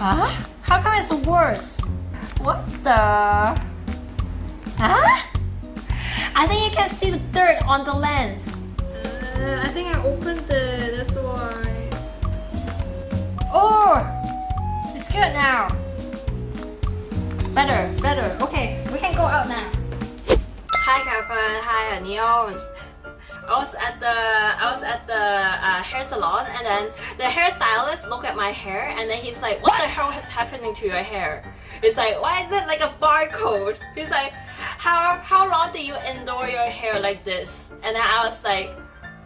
Huh? How come it's worse? What the? Huh? I think you can see the dirt on the lens. Uh, I think I opened it, that's why. Oh! It's good now. Better, better. Okay, we can go out now. Hi Kevin, hi Neon. I was at the I was at the uh, hair salon and then the hairstylist looked at my hair and then he's like, what the hell is happening to your hair? It's like, why is it like a barcode? He's like, how how long did you endure your hair like this? And then I was like,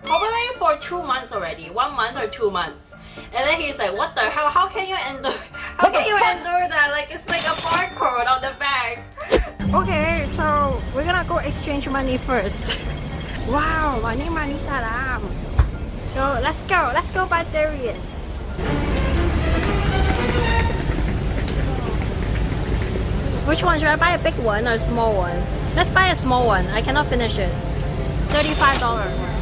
probably for two months already, one month or two months. And then he's like, what the hell? How can you endure? How can you endure that? Like it's like a barcode on the back. Okay, so we're gonna go exchange money first. Wow, money, money, salam. No, let's go. Let's go buy durian. Which one? Should I buy a big one or a small one? Let's buy a small one. I cannot finish it. $35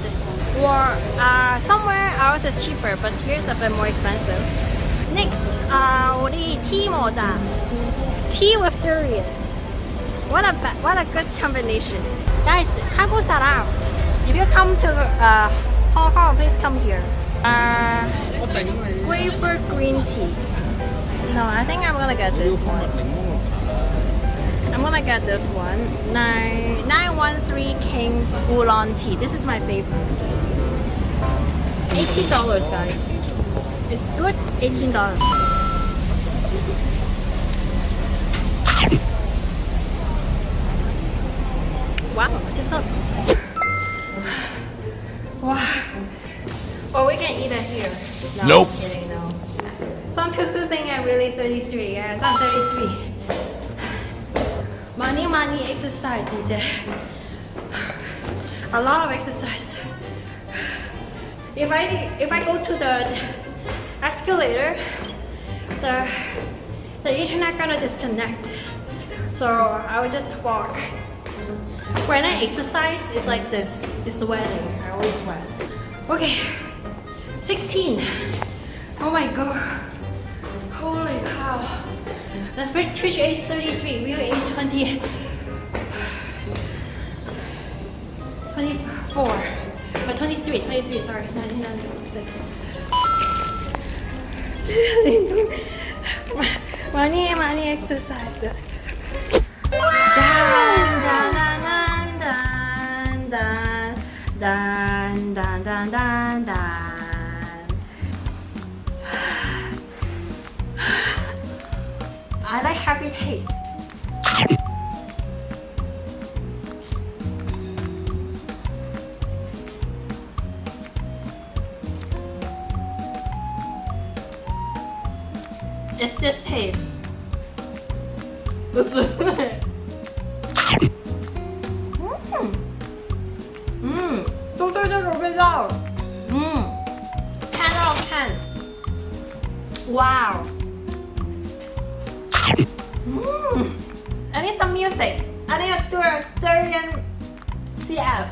this one. Or uh, somewhere else is cheaper, but here's a bit more expensive. Next, uh, 我的 tea 么的 Tea with durian. What a, what a good combination. Guys, Hago Sarao. If you come to uh, Hong Kong, please come here. Uh, grapefruit green tea. No, I think I'm gonna get this one. I'm gonna get this one. 9, 913 King's Oolong Tea. This is my favorite. $18 guys. It's good, $18. Wow, what's this up? Wow. Well, we can eat it here. No, Nope. I'm kidding, no. Some people think I'm really 33. Yes, I'm 33. Money, money, exercise 이제. A lot of exercise. If I if I go to the escalator, the the internet gonna disconnect. So I will just walk. When I exercise, it's like this. It's sweating. I always sweat. Okay. 16. Oh my god. Holy cow. The first Twitch age 33. Real age 20. 24. Or 23. 23. Sorry. 1996. 많이 많이 exercise. Dun, dun, dun, dun, dun, dun, dun, dun, I like happy taste. It's this taste. 嗯，嗯，都对这个味道，嗯，看到看，哇、wow、哦！Mm. I need some music. I need to do a Durian CF.